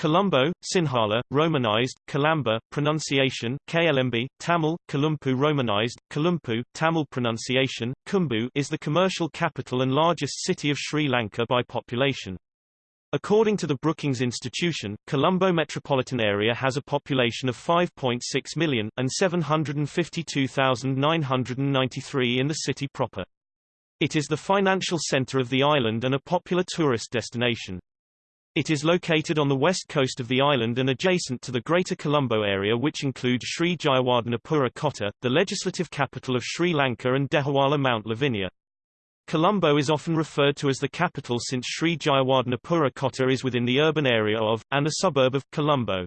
Colombo, Sinhala, Romanized, Kalamba, pronunciation, KLMB, Tamil, Kalumpu Romanized, Kalumpu, Tamil pronunciation, Kumbu is the commercial capital and largest city of Sri Lanka by population. According to the Brookings Institution, Colombo metropolitan area has a population of 5.6 million, and 752,993 in the city proper. It is the financial center of the island and a popular tourist destination. It is located on the west coast of the island and adjacent to the Greater Colombo area which includes Sri Jayawardenepura Kotte, the legislative capital of Sri Lanka and Dehiwala Mount Lavinia. Colombo is often referred to as the capital since Sri Jayawardenepura Kotte is within the urban area of, and a suburb of, Colombo.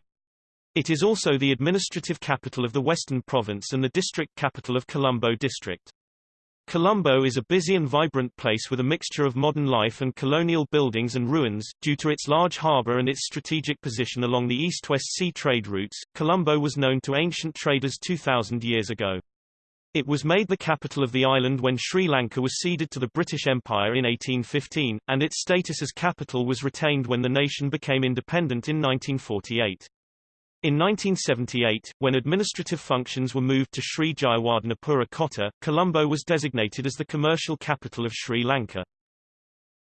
It is also the administrative capital of the Western Province and the district capital of Colombo District. Colombo is a busy and vibrant place with a mixture of modern life and colonial buildings and ruins. Due to its large harbor and its strategic position along the east-west sea trade routes, Colombo was known to ancient traders 2,000 years ago. It was made the capital of the island when Sri Lanka was ceded to the British Empire in 1815, and its status as capital was retained when the nation became independent in 1948. In 1978, when administrative functions were moved to Sri Jayawardenepura Kotte, Colombo was designated as the commercial capital of Sri Lanka.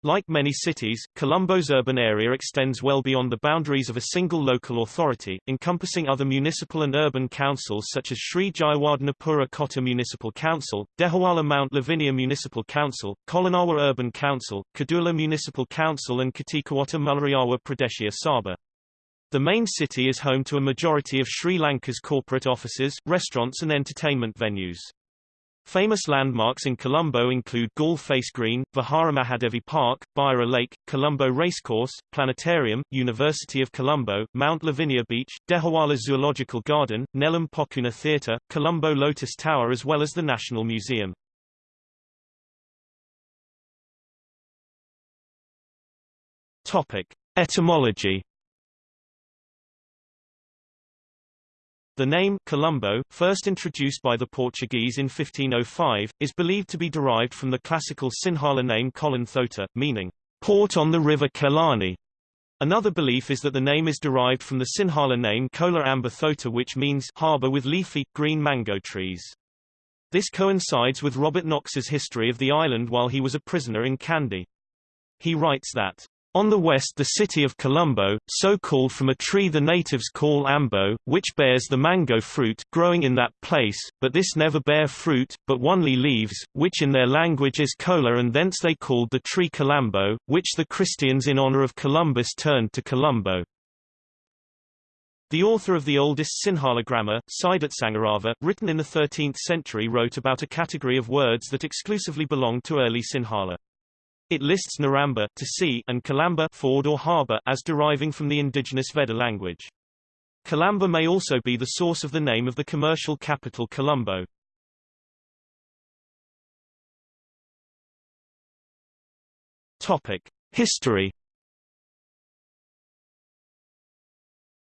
Like many cities, Colombo's urban area extends well beyond the boundaries of a single local authority, encompassing other municipal and urban councils such as Sri Jayawardenepura Kotte Municipal Council, Dehiwala Mount Lavinia Municipal Council, Kolonnawa Urban Council, Kaduwela Municipal Council and Katikawata Mulleriyawa Pradeshiya Sabha. The main city is home to a majority of Sri Lanka's corporate offices, restaurants and entertainment venues. Famous landmarks in Colombo include Galle Face Green, Vihara Mahadevi Park, Beira Lake, Colombo Racecourse, Planetarium, University of Colombo, Mount Lavinia Beach, Dehiwala Zoological Garden, Nelum Pokuna Theatre, Colombo Lotus Tower as well as the National Museum. Topic. Etymology The name Colombo, first introduced by the Portuguese in 1505, is believed to be derived from the classical Sinhala name Colin Thota, meaning port on the river Kelani. Another belief is that the name is derived from the Sinhala name Kola Amba Thota which means harbor with leafy, green mango trees. This coincides with Robert Knox's history of the island while he was a prisoner in Kandy. He writes that on the west the city of Colombo, so called from a tree the natives call ambo, which bears the mango fruit, growing in that place, but this never bear fruit, but only leaves, which in their language is cola and thence they called the tree Colombo, which the Christians in honor of Columbus turned to Colombo. The author of the oldest Sinhala grammar, Siddhartsangarava, written in the 13th century wrote about a category of words that exclusively belonged to early Sinhala. It lists Naramba to sea and Kalamba ford or harbor as deriving from the indigenous Vedda language. Kalamba may also be the source of the name of the commercial capital Colombo. Topic: History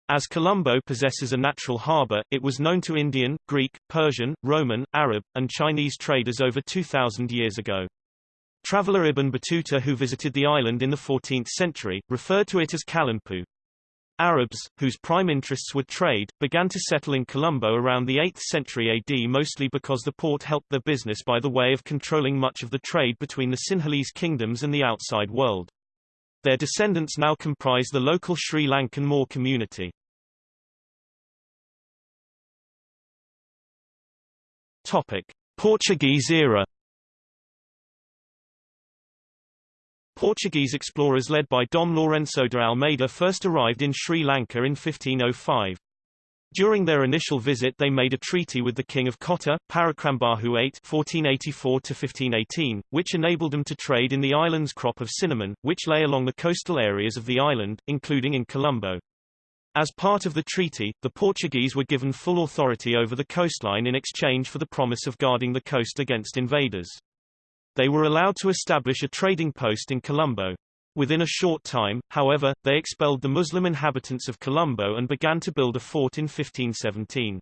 As Colombo possesses a natural harbor, it was known to Indian, Greek, Persian, Roman, Arab, and Chinese traders over 2,000 years ago. Traveller Ibn Battuta who visited the island in the 14th century, referred to it as Kalanpu. Arabs, whose prime interests were trade, began to settle in Colombo around the 8th century AD mostly because the port helped their business by the way of controlling much of the trade between the Sinhalese kingdoms and the outside world. Their descendants now comprise the local Sri Lankan Moor community. Topic. Portuguese era Portuguese explorers led by Dom Lourenço de Almeida first arrived in Sri Lanka in 1505. During their initial visit they made a treaty with the king of Kotte, Parakrambāhu VIII (1484–1518), which enabled them to trade in the island's crop of cinnamon, which lay along the coastal areas of the island, including in Colombo. As part of the treaty, the Portuguese were given full authority over the coastline in exchange for the promise of guarding the coast against invaders. They were allowed to establish a trading post in Colombo. Within a short time, however, they expelled the Muslim inhabitants of Colombo and began to build a fort in 1517.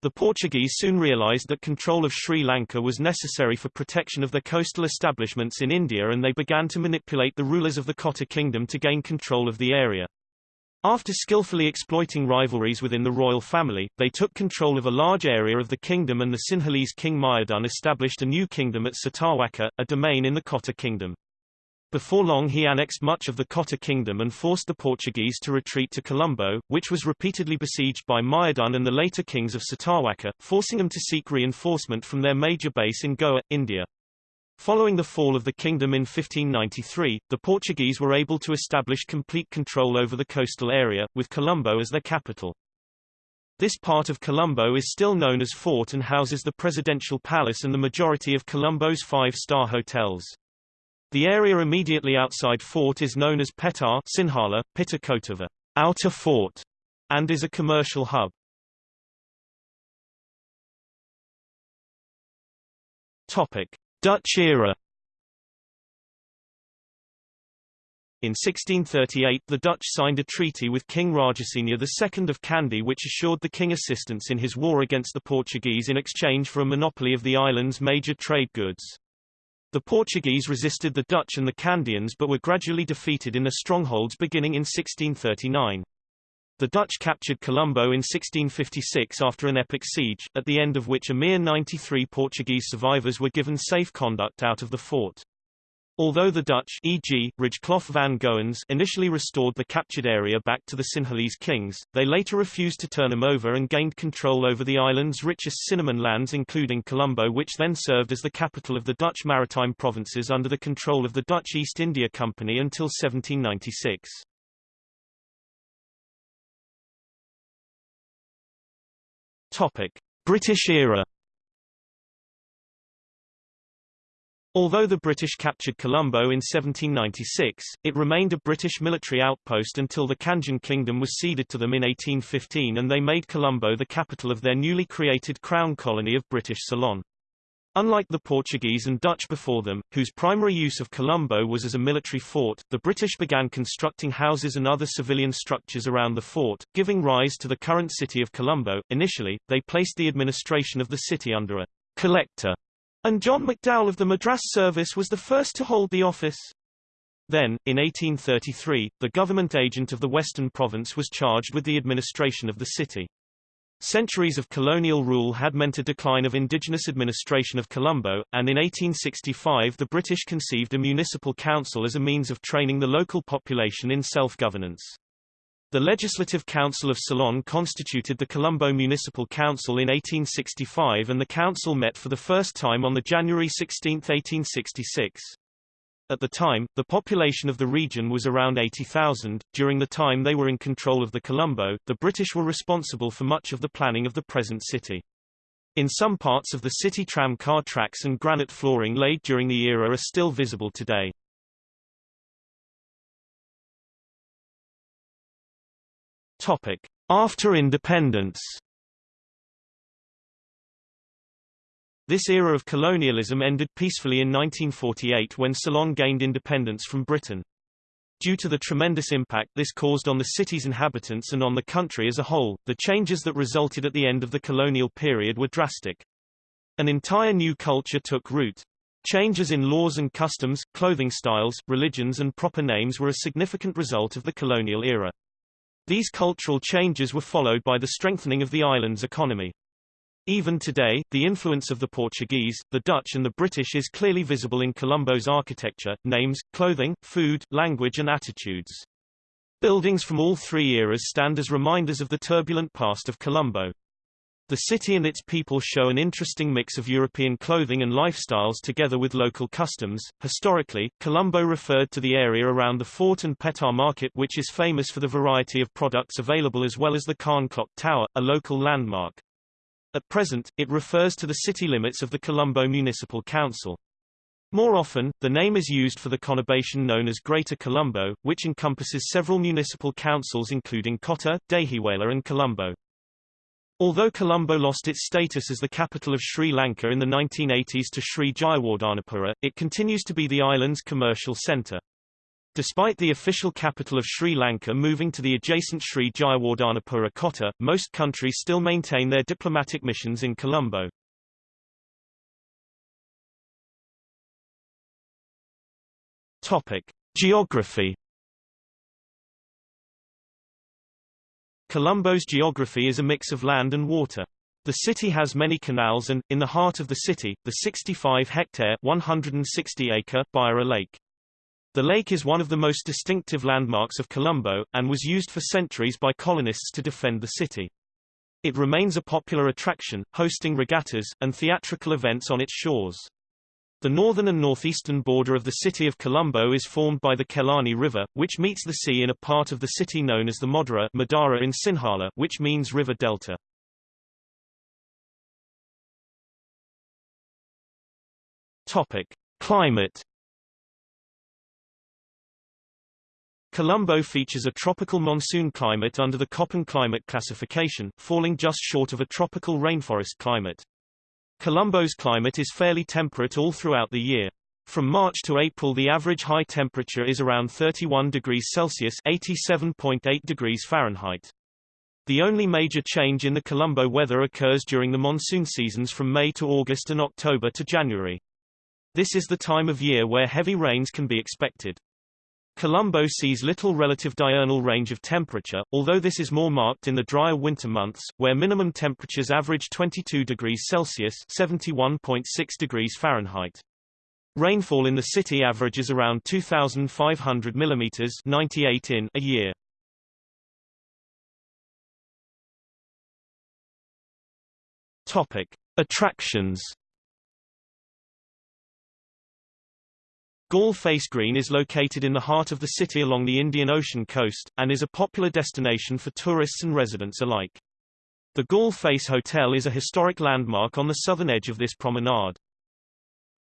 The Portuguese soon realized that control of Sri Lanka was necessary for protection of their coastal establishments in India and they began to manipulate the rulers of the Kotte kingdom to gain control of the area. After skillfully exploiting rivalries within the royal family, they took control of a large area of the kingdom and the Sinhalese king Mayadun established a new kingdom at Sitawaka, a domain in the Kotte kingdom. Before long he annexed much of the Kotte kingdom and forced the Portuguese to retreat to Colombo, which was repeatedly besieged by Mayadun and the later kings of Sitawaka, forcing them to seek reinforcement from their major base in Goa, India. Following the fall of the kingdom in 1593, the Portuguese were able to establish complete control over the coastal area, with Colombo as their capital. This part of Colombo is still known as Fort and houses the presidential palace and the majority of Colombo's five-star hotels. The area immediately outside Fort is known as Pettah Sinhala, Pitakotava, Outer Fort, and is a commercial hub. Topic: Dutch era. In 1638 the Dutch signed a treaty with King Rajasinghe II of Kandy which assured the king assistance in his war against the Portuguese in exchange for a monopoly of the island's major trade goods. The Portuguese resisted the Dutch and the Kandians but were gradually defeated in their strongholds beginning in 1639. The Dutch captured Colombo in 1656 after an epic siege, at the end of which a mere 93 Portuguese survivors were given safe conduct out of the fort. Although the Dutch e.g., Rijklof van Goens initially restored the captured area back to the Sinhalese kings, they later refused to turn them over and gained control over the island's richest cinnamon lands including Colombo which then served as the capital of the Dutch maritime provinces under the control of the Dutch East India Company until 1796. Topic. British era Although the British captured Colombo in 1796, it remained a British military outpost until the Kandyan Kingdom was ceded to them in 1815 and they made Colombo the capital of their newly created crown colony of British Ceylon. Unlike the Portuguese and Dutch before them, whose primary use of Colombo was as a military fort, the British began constructing houses and other civilian structures around the fort, giving rise to the current city of Colombo. Initially, they placed the administration of the city under a collector and John McDowell of the Madras Service was the first to hold the office. Then, in 1833, the government agent of the Western Province was charged with the administration of the city. Centuries of colonial rule had meant a decline of indigenous administration of Colombo, and in 1865 the British conceived a municipal council as a means of training the local population in self-governance. The Legislative Council of Ceylon constituted the Colombo Municipal Council in 1865 and the council met for the first time on the January 16, 1866. At the time, the population of the region was around 80,000. During the time they were in control of the Colombo, the British were responsible for much of the planning of the present city. In some parts of the city tram car tracks and granite flooring laid during the era are still visible today. Topic: After independence. This era of colonialism ended peacefully in 1948 when Ceylon gained independence from Britain. Due to the tremendous impact this caused on the city's inhabitants and on the country as a whole, the changes that resulted at the end of the colonial period were drastic. An entire new culture took root. Changes in laws and customs, clothing styles, religions and proper names were a significant result of the colonial era. These cultural changes were followed by the strengthening of the island's economy. Even today, the influence of the Portuguese, the Dutch and the British is clearly visible in Colombo's architecture, names, clothing, food, language and attitudes. Buildings from all three eras stand as reminders of the turbulent past of Colombo. The city and its people show an interesting mix of European clothing and lifestyles together with local customs. Historically, Colombo referred to the area around the fort and Pettah market which is famous for the variety of products available as well as the Khan Clock Tower, a local landmark. At present, it refers to the city limits of the Colombo Municipal Council. More often, the name is used for the conurbation known as Greater Colombo, which encompasses several municipal councils including Kotte, Dehiwala and Colombo. Although Colombo lost its status as the capital of Sri Lanka in the 1980s to Sri Jayewardenepura, it continues to be the island's commercial centre. Despite the official capital of Sri Lanka moving to the adjacent Sri Jayewardenepura Kotte, most countries still maintain their diplomatic missions in Colombo. Topic: Geography Colombo's geography is a mix of land and water. The city has many canals and, in the heart of the city, the 65-hectare 160-acre Beira Lake. The lake is one of the most distinctive landmarks of Colombo, and was used for centuries by colonists to defend the city. It remains a popular attraction, hosting regattas, and theatrical events on its shores. The northern and northeastern border of the city of Colombo is formed by the Kelani River, which meets the sea in a part of the city known as the Modara Madara in Sinhala, which means river delta. Topic: Climate Colombo features a tropical monsoon climate under the Köppen climate classification, falling just short of a tropical rainforest climate. Colombo's climate is fairly temperate all throughout the year. From March to April the average high temperature is around 31 degrees Celsius 87.8 degrees Fahrenheit. The only major change in the Colombo weather occurs during the monsoon seasons from May to August and October to January. This is the time of year where heavy rains can be expected. Colombo sees little relative diurnal range of temperature, although this is more marked in the drier winter months, where minimum temperatures average 22 degrees Celsius (71.6 degrees Fahrenheit). Rainfall in the city averages around 2,500 mm 98 in a year. Topic: Attractions. Galle Face Green is located in the heart of the city along the Indian Ocean coast, and is a popular destination for tourists and residents alike. The Galle Face Hotel is a historic landmark on the southern edge of this promenade.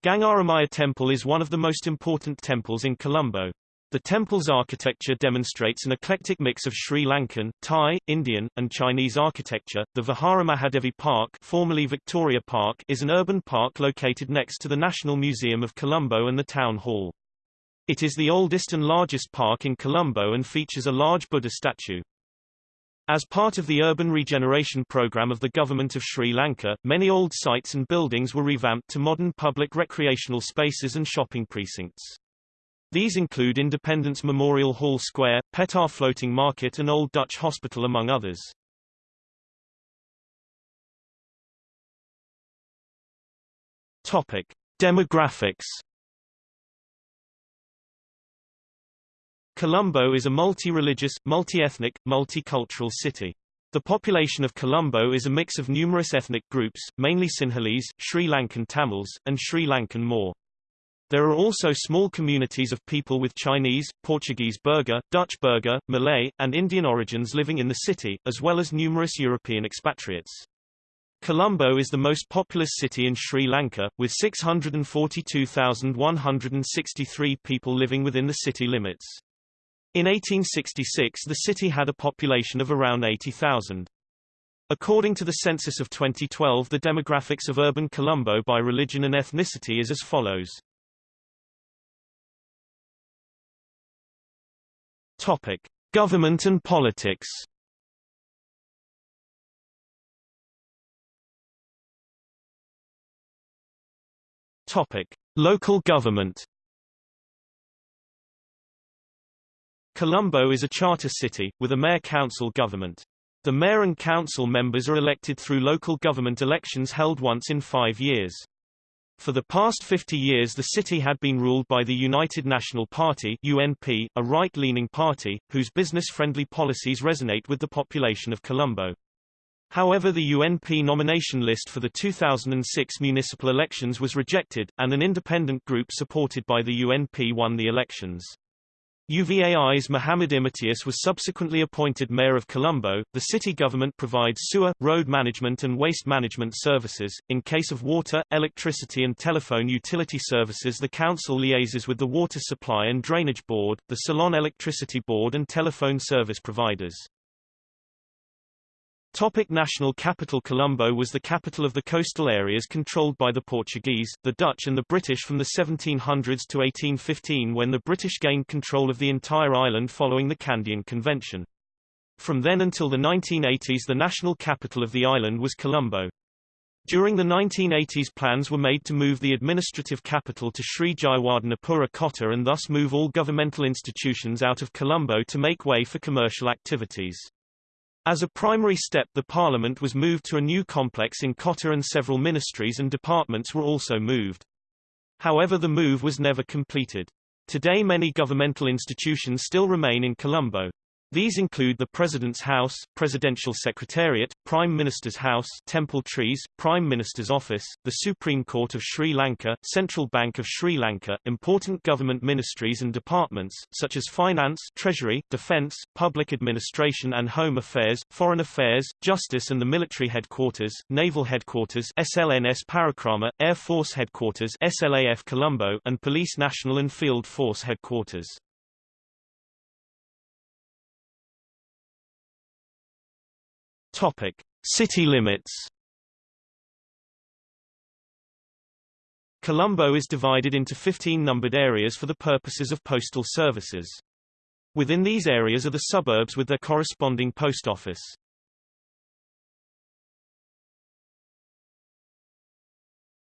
Gangaramaya Temple is one of the most important temples in Colombo. The temple's architecture demonstrates an eclectic mix of Sri Lankan, Thai, Indian, and Chinese architecture. The Vihara Mahadevi Park, formerly Victoria Park, is an urban park located next to the National Museum of Colombo and the town hall. It is the oldest and largest park in Colombo and features a large Buddha statue. As part of the urban regeneration program of the government of Sri Lanka, many old sites and buildings were revamped to modern public recreational spaces and shopping precincts. These include Independence Memorial Hall Square, Pettah Floating Market and Old Dutch Hospital among others. Topic: Demographics. Colombo is a multi-religious, multi-ethnic, multicultural city. The population of Colombo is a mix of numerous ethnic groups, mainly Sinhalese, Sri Lankan Tamils, and Sri Lankan Moor. There are also small communities of people with Chinese, Portuguese Burgher, Dutch Burgher, Malay, and Indian origins living in the city, as well as numerous European expatriates. Colombo is the most populous city in Sri Lanka, with 642,163 people living within the city limits. In 1866 the city had a population of around 80,000. According to the census of 2012 the demographics of urban Colombo by religion and ethnicity is as follows. Topic: Government and politics. Topic: Local government. Colombo is a charter city, with a mayor-council government. The mayor and council members are elected through local government elections held once in five years. For the past 50 years the city had been ruled by the United National Party UNP, a right-leaning party, whose business-friendly policies resonate with the population of Colombo. However the UNP nomination list for the 2006 municipal elections was rejected, and an independent group supported by the UNP won the elections. UVAI's Muhammad Imitiyas was subsequently appointed mayor of Colombo. The city government provides sewer, road management and waste management services. In case of water, electricity and telephone utility services the council liaises with the Water Supply and Drainage Board, the Ceylon Electricity Board and telephone service providers. Topic national capital Colombo was the capital of the coastal areas controlled by the Portuguese, the Dutch and the British from the 1700s to 1815 when the British gained control of the entire island following the Kandyan Convention. From then until the 1980s the national capital of the island was Colombo. During the 1980s plans were made to move the administrative capital to Sri Jayawardenepura Kotte and thus move all governmental institutions out of Colombo to make way for commercial activities. As a primary step the parliament was moved to a new complex in Kotte and several ministries and departments were also moved. However the move was never completed. Today many governmental institutions still remain in Colombo. These include the President's House, Presidential Secretariat, Prime Minister's House, Temple Trees, Prime Minister's Office, the Supreme Court of Sri Lanka, Central Bank of Sri Lanka, important government ministries and departments, such as Finance, Treasury, Defence, Public Administration and Home Affairs, Foreign Affairs, Justice and the Military Headquarters, Naval Headquarters SLNS Parakrama, Air Force Headquarters SLAF Colombo, and Police National and Field Force Headquarters. Topic: City limits. Colombo is divided into 15 numbered areas for the purposes of postal services. Within these areas are the suburbs with their corresponding post office.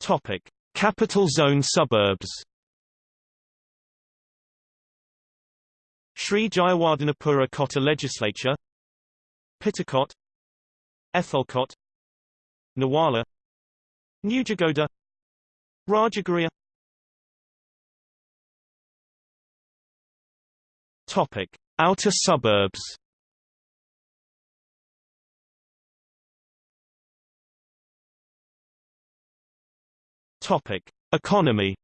Topic: Capital Zone suburbs. Sri Jayawardenepura Kotte Legislature Pittakot Ethalkot Nawala Nugegoda Rajagiriya Topic: Outer suburbs. Topic: Economy.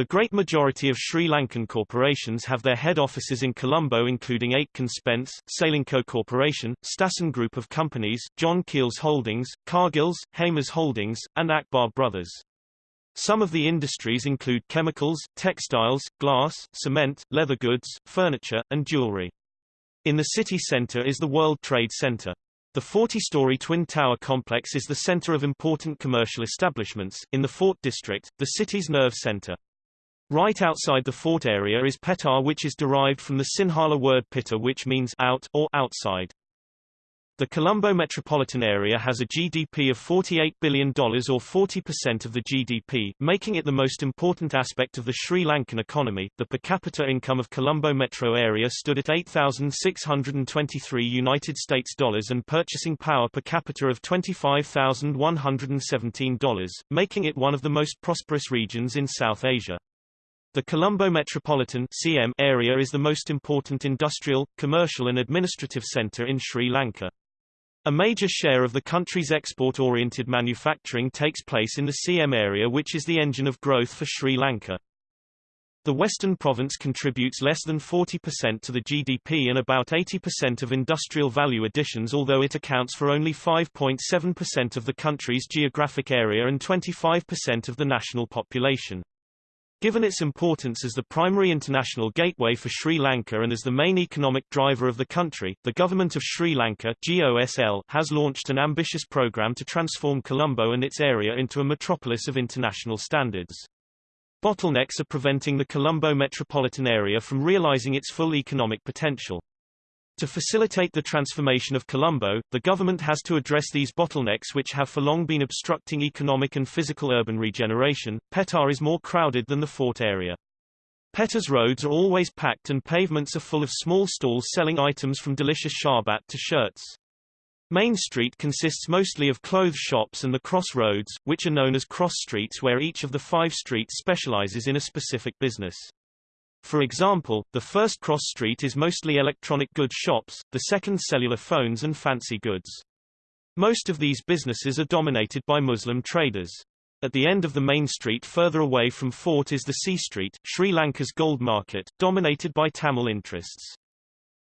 The great majority of Sri Lankan corporations have their head offices in Colombo including Aitken Spence, Ceylinco Corporation, Stassen Group of Companies, John Keells Holdings, Cargills, Hemas Holdings, and Akbar Brothers. Some of the industries include chemicals, textiles, glass, cement, leather goods, furniture, and jewelry. In the city center is the World Trade Center. The 40-story Twin Tower complex is the center of important commercial establishments, in the Fort District, the city's nerve center. Right outside the fort area is Pettah which is derived from the Sinhala word pita which means out or outside. The Colombo metropolitan area has a GDP of $48 billion or 40% of the GDP, making it the most important aspect of the Sri Lankan economy. The per capita income of Colombo metro area stood at 8,623 United States dollars and purchasing power per capita of $25,117, making it one of the most prosperous regions in South Asia. The Colombo Metropolitan CM area is the most important industrial, commercial and administrative center in Sri Lanka. A major share of the country's export-oriented manufacturing takes place in the CM area which is the engine of growth for Sri Lanka. The Western province contributes less than 40% to the GDP and about 80% of industrial value additions although it accounts for only 5.7% of the country's geographic area and 25% of the national population. Given its importance as the primary international gateway for Sri Lanka and as the main economic driver of the country, the government of Sri Lanka GOSL, has launched an ambitious program to transform Colombo and its area into a metropolis of international standards. Bottlenecks are preventing the Colombo metropolitan area from realizing its full economic potential. To facilitate the transformation of Colombo, the government has to address these bottlenecks which have for long been obstructing economic and physical urban regeneration. Pettah is more crowded than the fort area. Pettah's roads are always packed and pavements are full of small stalls selling items from delicious sharbat to shirts. Main Street consists mostly of clothes shops and the crossroads, which are known as cross streets where each of the five streets specializes in a specific business. For example, the first cross street is mostly electronic goods shops, the second cellular phones and fancy goods. Most of these businesses are dominated by Muslim traders. At the end of the main street further away from Fort is the Sea Street, Sri Lanka's gold market, dominated by Tamil interests.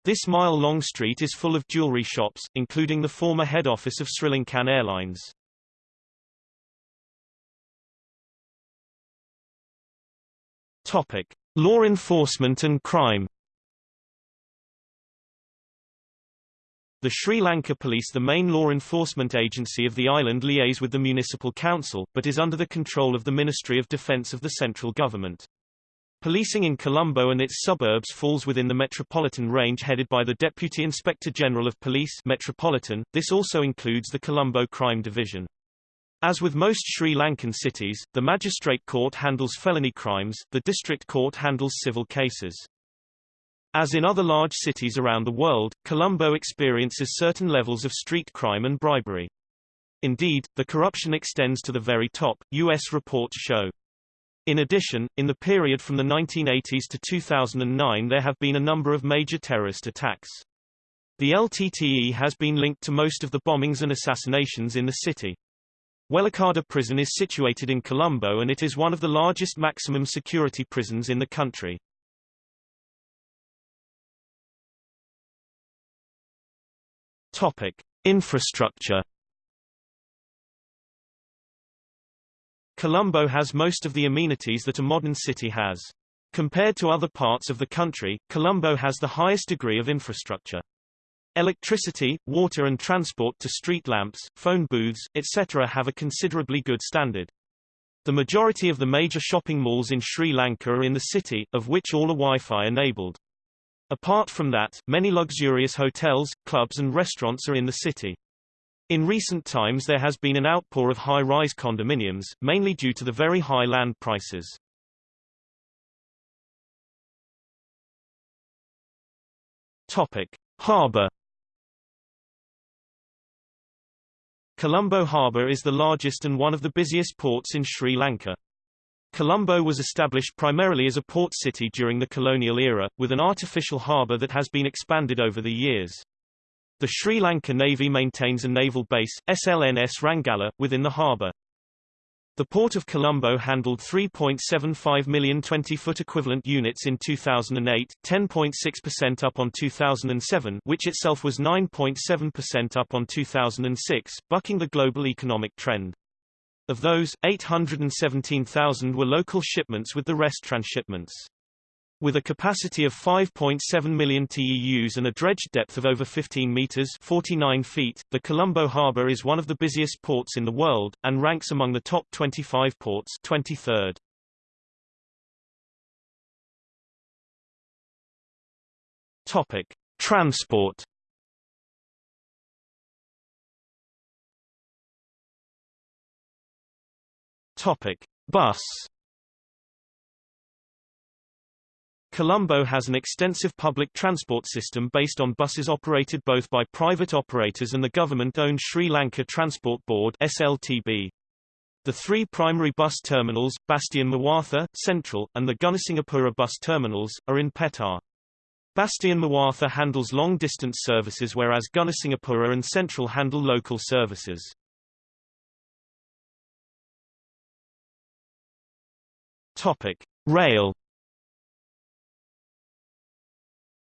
This mile-long street is full of jewelry shops, including the former head office of Sri Lankan Airlines. Topic. Law enforcement and crime The Sri Lanka Police the main law enforcement agency of the island liaise with the municipal council, but is under the control of the Ministry of Defence of the central government. Policing in Colombo and its suburbs falls within the Metropolitan Range headed by the Deputy Inspector General of Police Metropolitan. This also includes the Colombo Crime Division. As with most Sri Lankan cities, the magistrate court handles felony crimes, the district court handles civil cases. As in other large cities around the world, Colombo experiences certain levels of street crime and bribery. Indeed, the corruption extends to the very top, U.S. reports show. In addition, in the period from the 1980s to 2009 there have been a number of major terrorist attacks. The LTTE has been linked to most of the bombings and assassinations in the city. Welikada prison is situated in Colombo and it is one of the largest maximum security prisons in the country. Topic: Infrastructure. Colombo has most of the amenities that a modern city has. Compared to other parts of the country, Colombo has the highest degree of infrastructure. Electricity, water and transport to street lamps, phone booths, etc. have a considerably good standard. The majority of the major shopping malls in Sri Lanka are in the city, of which all are Wi-Fi enabled. Apart from that, many luxurious hotels, clubs and restaurants are in the city. In recent times there has been an outpour of high-rise condominiums, mainly due to the very high land prices. Topic: Harbor Colombo Harbour is the largest and one of the busiest ports in Sri Lanka. Colombo was established primarily as a port city during the colonial era, with an artificial harbour that has been expanded over the years. The Sri Lanka Navy maintains a naval base, SLNS Rangala, within the harbour. The Port of Colombo handled 3.75 million 20-foot equivalent units in 2008, 10.6% up on 2007 which itself was 9.7% up on 2006, bucking the global economic trend. Of those, 817,000 were local shipments with the rest transshipments. With a capacity of 5.7 million TEUs and a dredged depth of over 15 meters 49 feet, the Colombo harbor is one of the busiest ports in the world, and ranks among the top 25 ports 23rd. Topic. Transport Topic. Bus Colombo has an extensive public transport system based on buses operated both by private operators and the government-owned Sri Lanka Transport Board SLTB. The three primary bus terminals, Bastian Mawatha, Central, and the Gunasinghapura bus terminals, are in Pettah. Bastian Mawatha handles long-distance services whereas Gunasinghapura and Central handle local services. Topic. Rail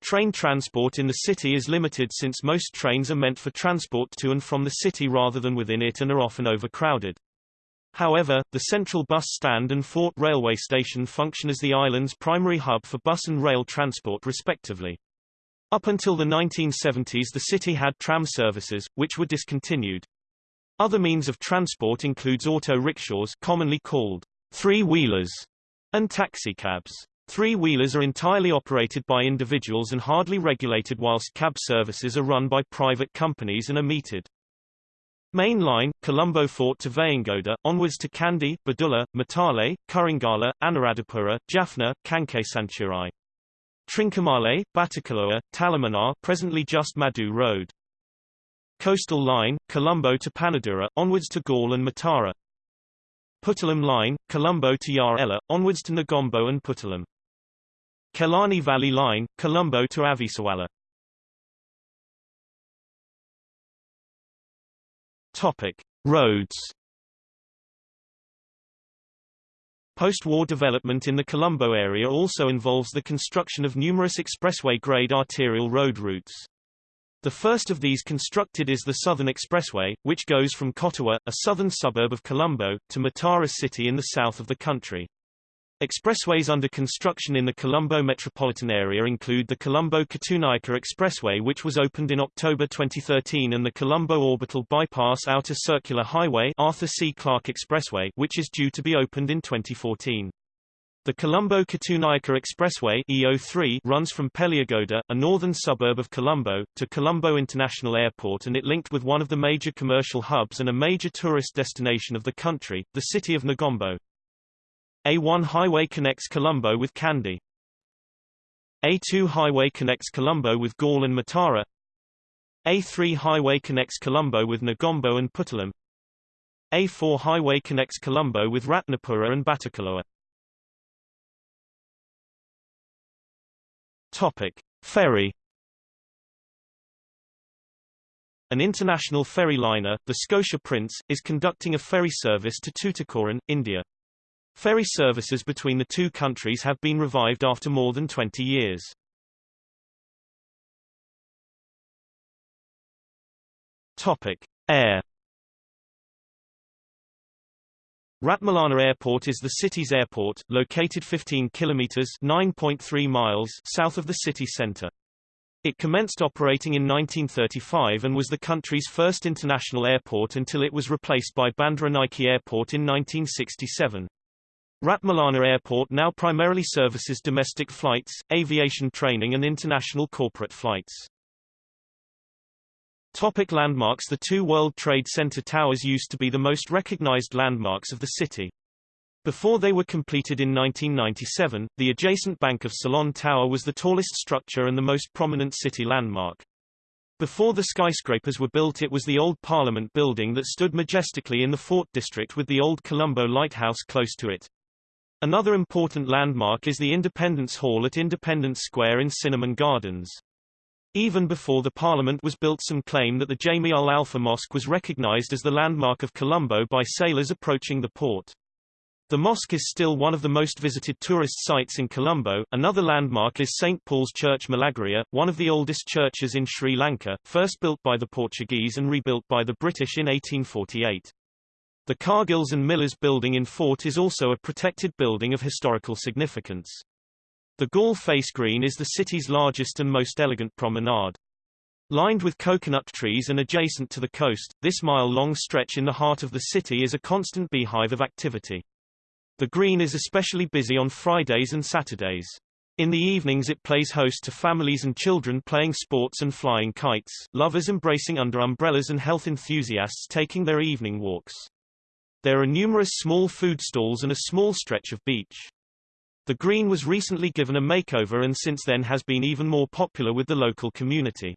Train transport in the city is limited since most trains are meant for transport to and from the city rather than within it and are often overcrowded. However, the central bus stand and Fort railway station function as the island's primary hub for bus and rail transport respectively. Up until the 1970s the city had tram services, which were discontinued. Other means of transport includes auto rickshaws commonly called three-wheelers and taxicabs. Three-wheelers are entirely operated by individuals and hardly regulated whilst cab services are run by private companies and are metered. Main line, Colombo Fort to Veyangoda, onwards to Kandy, Badulla, Matale, Kurunegala, Anuradhapura, Jaffna, Sanchirai. Trincomalee, Batticaloa, Talaimannar presently just Madu Road. Coastal line, Colombo to Panadura, onwards to Galle and Matara. Puttalam line, Colombo to Ja-Ela, onwards to Negombo and Puttalam. Kelani Valley Line, Colombo to Avissawella. Topic: Roads. Post-war development in the Colombo area also involves the construction of numerous expressway-grade arterial road routes. The first of these constructed is the Southern Expressway, which goes from Kotawa, a southern suburb of Colombo, to Matara city in the south of the country. Expressways under construction in the Colombo metropolitan area include the Colombo-Katunayake Expressway which was opened in October 2013 and the Colombo Orbital Bypass Outer Circular Highway Arthur C. Clarke Expressway which is due to be opened in 2014. The Colombo-Katunayake Expressway EO3 runs from Peliyagoda, a northern suburb of Colombo, to Colombo International Airport and it linked with one of the major commercial hubs and a major tourist destination of the country, the city of Negombo. A1 highway connects Colombo with Kandy. A2 highway connects Colombo with Galle and Matara. A3 highway connects Colombo with Negombo and Puttalam. A4 highway connects Colombo with Ratnapura and Batticaloa. Topic: Ferry An international ferry liner, the Scotia Prince, is conducting a ferry service to Tuticorin, India. Ferry services between the two countries have been revived after more than 20 years. Topic: Air Ratmalana Airport is the city's airport, located 15 kilometers (9.3 miles) south of the city center. It commenced operating in 1935 and was the country's first international airport until it was replaced by Bandaranaike Airport in 1967. Ratmalana Airport now primarily services domestic flights, aviation training and international corporate flights. Topic landmarks The two World Trade Center towers used to be the most recognized landmarks of the city. Before they were completed in 1997, the adjacent Bank of Ceylon Tower was the tallest structure and the most prominent city landmark. Before the skyscrapers were built it was the old Parliament building that stood majestically in the Fort District with the old Colombo Lighthouse close to it. Another important landmark is the Independence Hall at Independence Square in Cinnamon Gardens. Even before the Parliament was built some claim that the Jami ul Alfar Mosque was recognized as the landmark of Colombo by sailors approaching the port. The mosque is still one of the most visited tourist sites in Colombo. Another landmark is St. Paul's Church Milagiriya, one of the oldest churches in Sri Lanka, first built by the Portuguese and rebuilt by the British in 1848. The Cargills and Millers building in Fort is also a protected building of historical significance. The Galle Face Green is the city's largest and most elegant promenade. Lined with coconut trees and adjacent to the coast, this mile-long stretch in the heart of the city is a constant beehive of activity. The green is especially busy on Fridays and Saturdays. In the evenings it plays host to families and children playing sports and flying kites, lovers embracing under umbrellas and health enthusiasts taking their evening walks. There are numerous small food stalls and a small stretch of beach. The green was recently given a makeover and since then has been even more popular with the local community.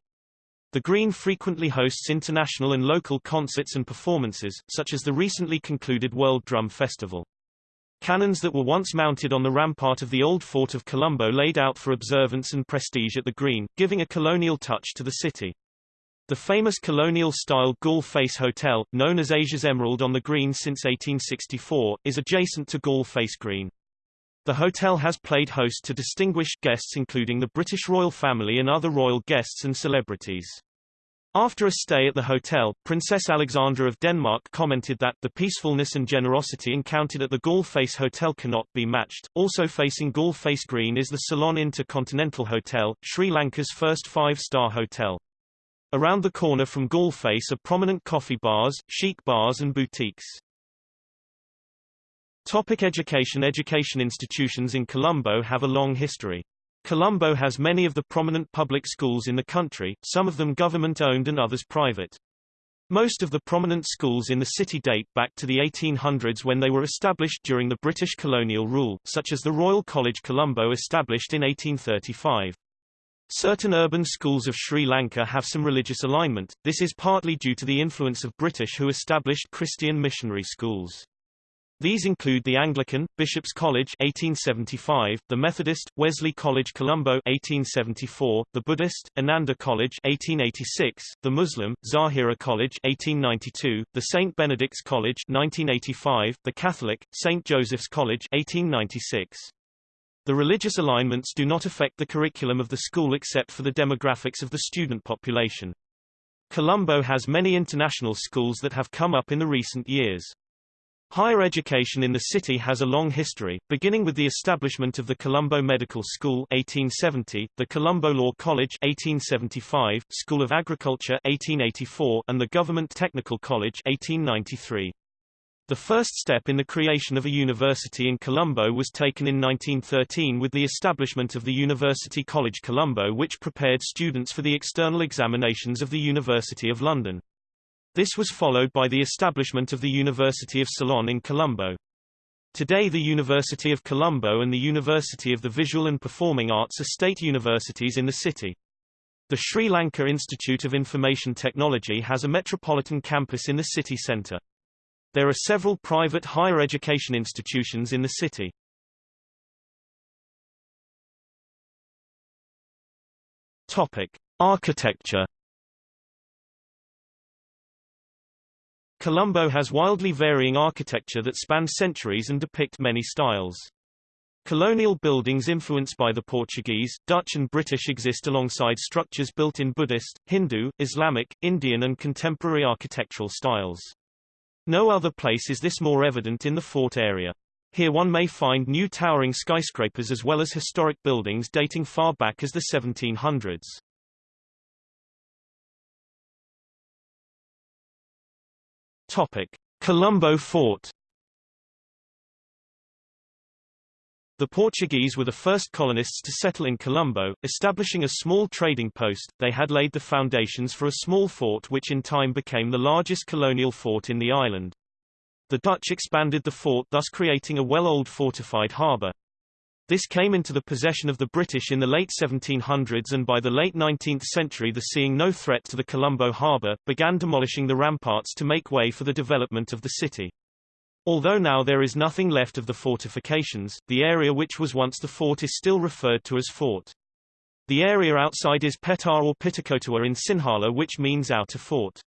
The Green frequently hosts international and local concerts and performances, such as the recently concluded World Drum Festival. Cannons that were once mounted on the rampart of the old fort of Colombo laid out for observance and prestige at the Green, giving a colonial touch to the city. The famous colonial-style Galle Face Hotel, known as Asia's Emerald on the Green since 1864, is adjacent to Galle Face Green. The hotel has played host to distinguished guests including the British royal family and other royal guests and celebrities. After a stay at the hotel, Princess Alexandra of Denmark commented that the peacefulness and generosity encountered at the Galle Face Hotel cannot be matched. Also facing Galle Face Green is the Ceylon Intercontinental Hotel, Sri Lanka's first five-star hotel. Around the corner from Galle Face are prominent coffee bars, chic bars and boutiques. Topic education Education institutions in Colombo have a long history. Colombo has many of the prominent public schools in the country, some of them government-owned and others private. Most of the prominent schools in the city date back to the 1800s when they were established during the British colonial rule, such as the Royal College Colombo established in 1835. Certain urban schools of Sri Lanka have some religious alignment, this is partly due to the influence of British who established Christian missionary schools. These include the Anglican, Bishop's College 1875, the Methodist, Wesley College Colombo 1874, the Buddhist, Ananda College 1886, the Muslim, Zahira College 1892, the St. Benedict's College 1985, the Catholic, St. Joseph's College 1896. The religious alignments do not affect the curriculum of the school except for the demographics of the student population. Colombo has many international schools that have come up in the recent years. Higher education in the city has a long history, beginning with the establishment of the Colombo Medical School 1870, the Colombo Law College 1875, School of Agriculture 1884, and the Government Technical College 1893. The first step in the creation of a university in Colombo was taken in 1913 with the establishment of the University College Colombo which prepared students for the external examinations of the University of London. This was followed by the establishment of the University of Ceylon in Colombo. Today the University of Colombo and the University of the Visual and Performing Arts are state universities in the city. The Sri Lanka Institute of Information Technology has a metropolitan campus in the city centre. There are several private higher education institutions in the city. Topic: Architecture Colombo has wildly varying architecture that spans centuries and depict many styles. Colonial buildings influenced by the Portuguese, Dutch and British exist alongside structures built in Buddhist, Hindu, Islamic, Indian and contemporary architectural styles. No other place is this more evident in the fort area. Here one may find new towering skyscrapers as well as historic buildings dating far back as the 1700s. Topic: Colombo Fort. The Portuguese were the first colonists to settle in Colombo, establishing a small trading post. They had laid the foundations for a small fort which in time became the largest colonial fort in the island. The Dutch expanded the fort thus creating a well-old fortified harbour. This came into the possession of the British in the late 1700s and by the late 19th century the seeing no threat to the Colombo harbour, began demolishing the ramparts to make way for the development of the city. Although now there is nothing left of the fortifications, the area which was once the fort is still referred to as fort. The area outside is Pettah or Pitakotuwa in Sinhala which means outer fort.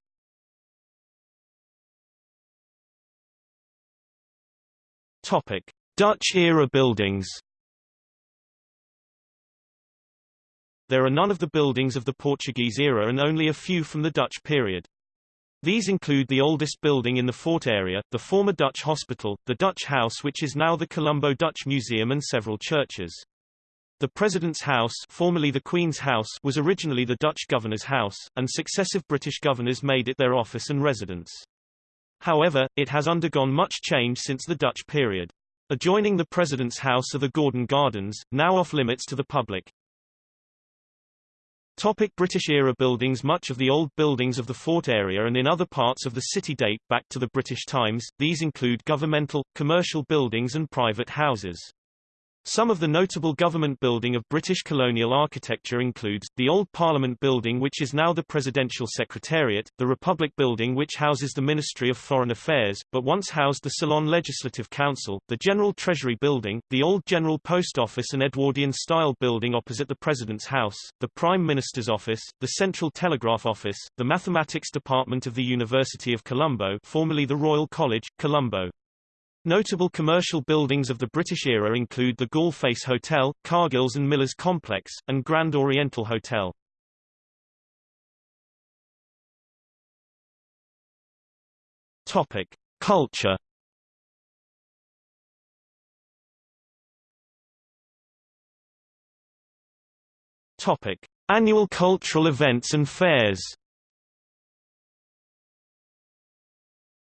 Topic: Dutch-era buildings There are none of the buildings of the Portuguese era and only a few from the Dutch period. These include the oldest building in the fort area, the former Dutch hospital, the Dutch house which is now the Colombo Dutch Museum and several churches. The President's House, formerly the Queen's House, was originally the Dutch Governor's House, and successive British governors made it their office and residence. However, it has undergone much change since the Dutch period. Adjoining the President's House are the Gordon Gardens, now off limits to the public. Topic British-era buildings Much of the old buildings of the fort area and in other parts of the city date back to the British times, these include governmental, commercial buildings and private houses. Some of the notable government building of British colonial architecture includes, the Old Parliament Building which is now the Presidential Secretariat, the Republic Building which houses the Ministry of Foreign Affairs, but once housed the Ceylon Legislative Council, the General Treasury Building, the Old General Post Office and Edwardian-style building opposite the President's House, the Prime Minister's Office, the Central Telegraph Office, the Mathematics Department of the University of Colombo formerly the Royal College, Colombo. Notable commercial buildings of the British era include the Galle Face Hotel, Cargills and Millers Complex, and Grand Oriental Hotel. Topic: Culture. Topic: Annual cultural events and fairs.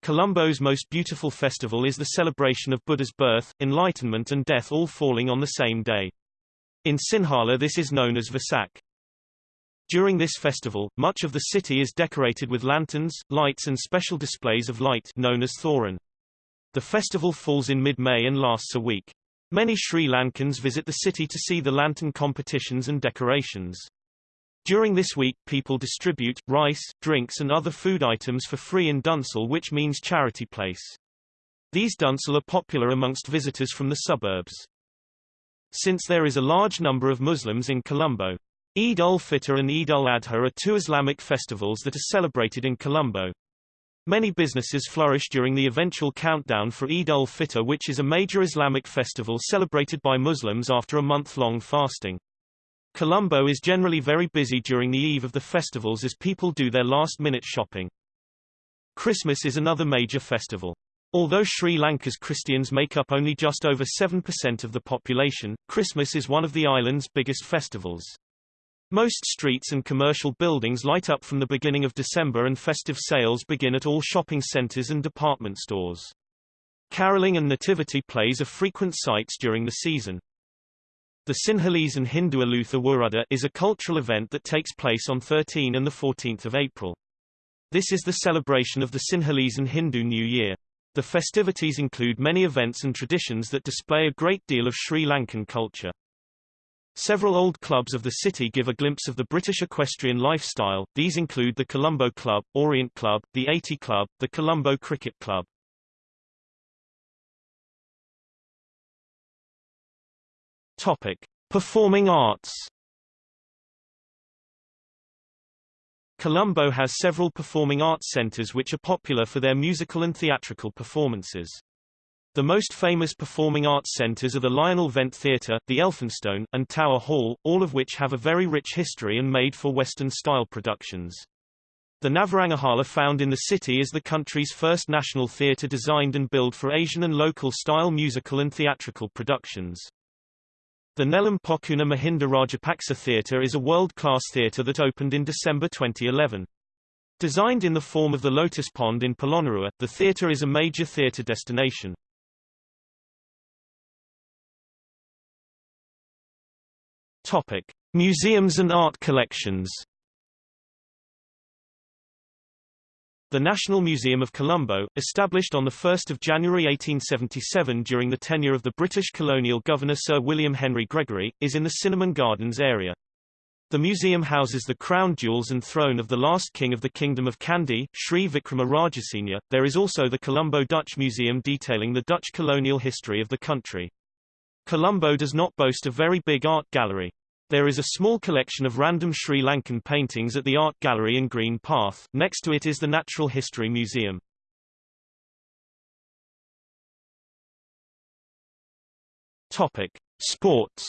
Colombo's most beautiful festival is the celebration of Buddha's birth, enlightenment and death all falling on the same day. In Sinhala this is known as Vesak. During this festival, much of the city is decorated with lanterns, lights and special displays of light known as Thoran. The festival falls in mid-May and lasts a week. Many Sri Lankans visit the city to see the lantern competitions and decorations. During this week, people distribute, rice, drinks and other food items for free in Dansal which means charity place. These Dansal are popular amongst visitors from the suburbs. Since there is a large number of Muslims in Colombo, Eid ul-Fitr and Eid al-Adha are two Islamic festivals that are celebrated in Colombo. Many businesses flourish during the eventual countdown for Eid ul-Fitr which is a major Islamic festival celebrated by Muslims after a month-long fasting. Colombo is generally very busy during the eve of the festivals as people do their last-minute shopping. Christmas is another major festival. Although Sri Lanka's Christians make up only just over 7% of the population, Christmas is one of the island's biggest festivals. Most streets and commercial buildings light up from the beginning of December and festive sales begin at all shopping centers and department stores. Caroling and nativity plays are frequent sights during the season. The Sinhalese and Hindu Aluth Avurudda is a cultural event that takes place on 13 and 14 April. This is the celebration of the Sinhalese and Hindu New Year. The festivities include many events and traditions that display a great deal of Sri Lankan culture. Several old clubs of the city give a glimpse of the British equestrian lifestyle, these include the Colombo Club, Orient Club, the 80 Club, the Colombo Cricket Club. Topic. Performing arts Colombo has several performing arts centers which are popular for their musical and theatrical performances. The most famous performing arts centers are the Lionel Wendt Theatre, the Elphinstone, and Tower Hall, all of which have a very rich history and made for Western-style productions. The Navarangahala found in the city is the country's first national theatre designed and built for Asian and local-style musical and theatrical productions. The Nelum Pokuna Mahinda Rajapaksa Theatre is a world-class theatre that opened in December 2011. Designed in the form of the Lotus Pond in Polonnaruwa, the theatre is a major theatre destination. Topic: Museums and art collections. The National Museum of Colombo, established on 1 January 1877 during the tenure of the British colonial governor Sir William Henry Gregory, is in the Cinnamon Gardens area. The museum houses the crown jewels and throne of the last king of the Kingdom of Kandy, Sri Vikrama Rajasinghe. There is also the Colombo Dutch Museum detailing the Dutch colonial history of the country. Colombo does not boast a very big art gallery. There is a small collection of random Sri Lankan paintings at the Art Gallery in Green Path, next to it is the Natural History Museum. Topic. Sports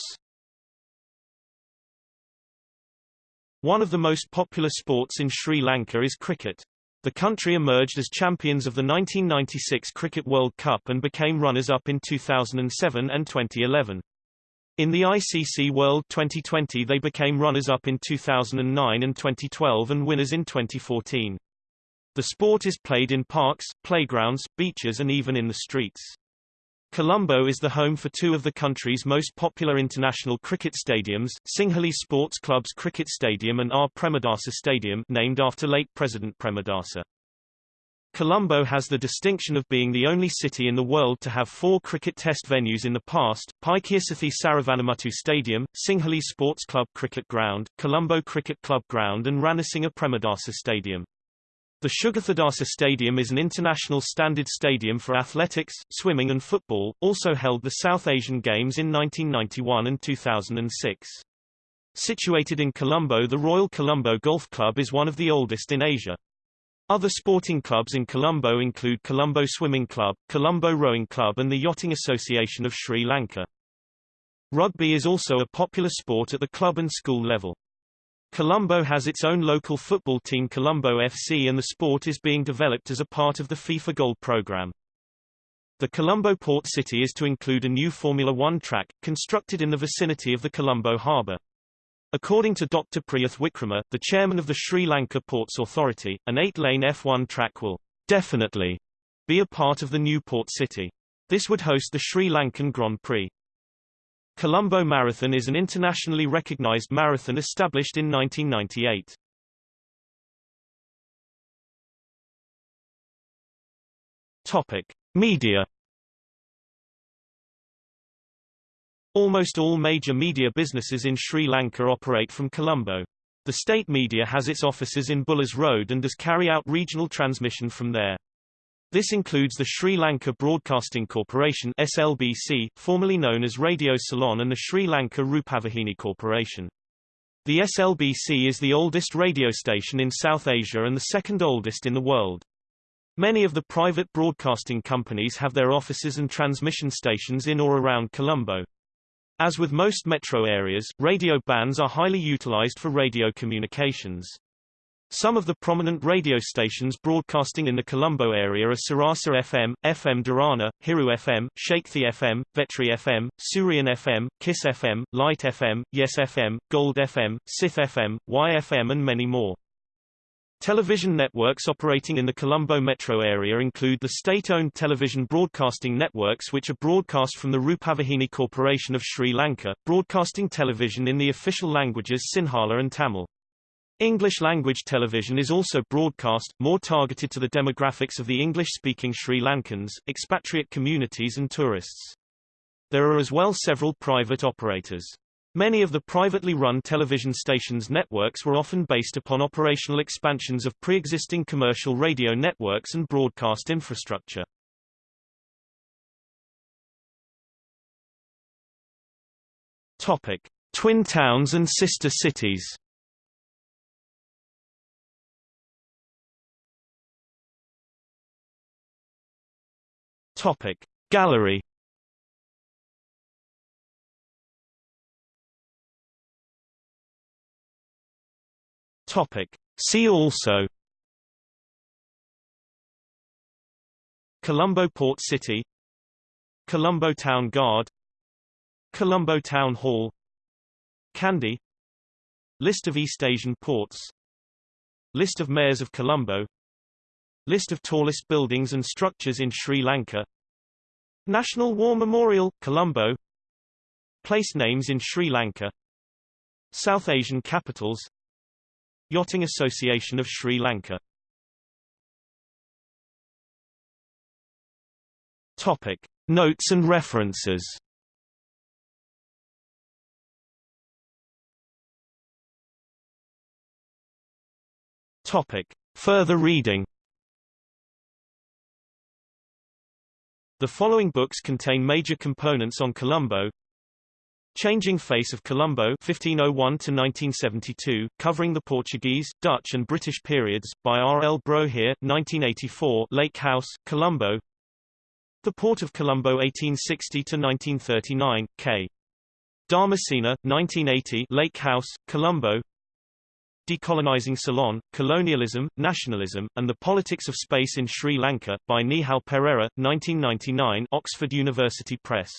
One of the most popular sports in Sri Lanka is cricket. The country emerged as champions of the 1996 Cricket World Cup and became runners-up in 2007 and 2011. In the ICC World Twenty20 they became runners-up in 2009 and 2012 and winners in 2014. The sport is played in parks, playgrounds, beaches and even in the streets. Colombo is the home for two of the country's most popular international cricket stadiums, Sinhalese Sports Club's Cricket Stadium and R. Premadasa Stadium named after late President Premadasa. Colombo has the distinction of being the only city in the world to have four cricket test venues in the past, Paikiasothy Saravanamuttu Stadium, Sinhalese Sports Club Cricket Ground, Colombo Cricket Club Ground and Ranasinghe Premadasa Stadium. The Sugathadasa Stadium is an international standard stadium for athletics, swimming and football, also held the South Asian Games in 1991 and 2006. Situated in Colombo the Royal Colombo Golf Club is one of the oldest in Asia. Other sporting clubs in Colombo include Colombo Swimming Club, Colombo Rowing Club and the Yachting Association of Sri Lanka. Rugby is also a popular sport at the club and school level. Colombo has its own local football team Colombo FC and the sport is being developed as a part of the FIFA Goal program. The Colombo port city is to include a new Formula One track, constructed in the vicinity of the Colombo harbour. According to Dr. Priyath Wickrama, the chairman of the Sri Lanka Ports Authority, an eight-lane F1 track will definitely be a part of the new port city. This would host the Sri Lankan Grand Prix. Colombo Marathon is an internationally recognized marathon established in 1998. Topic: Media. Almost all major media businesses in Sri Lanka operate from Colombo. The state media has its offices in Bullers Road and does carry out regional transmission from there. This includes the Sri Lanka Broadcasting Corporation SLBC, formerly known as Radio Ceylon and the Sri Lanka Rupavahini Corporation. The SLBC is the oldest radio station in South Asia and the second oldest in the world. Many of the private broadcasting companies have their offices and transmission stations in or around Colombo. As with most metro areas, radio bands are highly utilized for radio communications. Some of the prominent radio stations broadcasting in the Colombo area are Sirasa FM, FM Derana, Hiru FM, Shakthi FM, Vetri FM, Sooriyan FM, Kiss FM, Light FM, Yes FM, Gold FM, Sith FM, YFM and many more. Television networks operating in the Colombo metro area include the state-owned television broadcasting networks which are broadcast from the Rupavahini Corporation of Sri Lanka, broadcasting television in the official languages Sinhala and Tamil. English-language television is also broadcast, more targeted to the demographics of the English-speaking Sri Lankans, expatriate communities and tourists. There are as well several private operators. Many of the privately run television stations' networks were often based upon operational expansions of pre-existing commercial radio networks and broadcast infrastructure. Topic: Twin towns and sister cities. Topic Gallery Topic. See also Colombo Port City Colombo Town Guard Colombo Town Hall Kandy List of East Asian ports List of mayors of Colombo List of tallest buildings and structures in Sri Lanka National War Memorial, Colombo Place names in Sri Lanka South Asian capitals Yachting Association of Sri Lanka Topic. Notes and references Topic. Further reading The following books contain major components on Colombo. Changing Face of Colombo 1501 to 1972, covering the Portuguese, Dutch and British periods, by R. L. Brohier, 1984 Lake House, Colombo The Port of Colombo 1860 to 1939, K. Dharmasena, 1980 Lake House, Colombo Decolonizing Ceylon, Colonialism, Nationalism, and the Politics of Space in Sri Lanka, by Nihal Perera, 1999 Oxford University Press.